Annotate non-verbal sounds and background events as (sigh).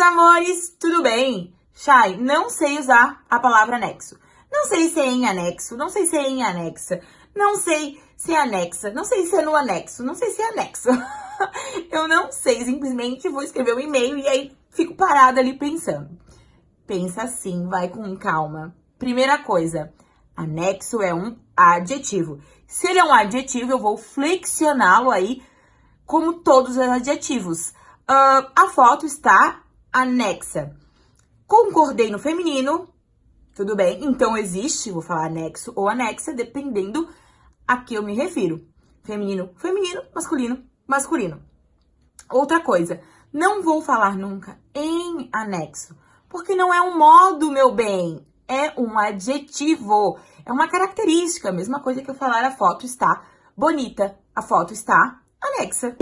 amores, tudo bem? Chay, não sei usar a palavra anexo. Não sei se é em anexo, não sei se é em anexa, não sei se é anexa, não sei se é no anexo, não sei se é anexo. (laughs) Eu não sei, simplesmente vou escrever um e-mail e aí fico parada ali pensando. Pensa assim, vai com calma. Primeira coisa, anexo é um adjetivo. Se ele é um adjetivo, eu vou flexioná-lo aí como todos os adjetivos. Uh, a foto está anexa. Concordei no feminino, tudo bem? Então existe, vou falar anexo ou anexa, dependendo a que eu me refiro. Feminino, feminino, masculino, masculino. Outra coisa, não vou falar nunca em anexo, porque não é um modo, meu bem, é um adjetivo, é uma característica, a mesma coisa que eu falar a foto está bonita, a foto está anexa.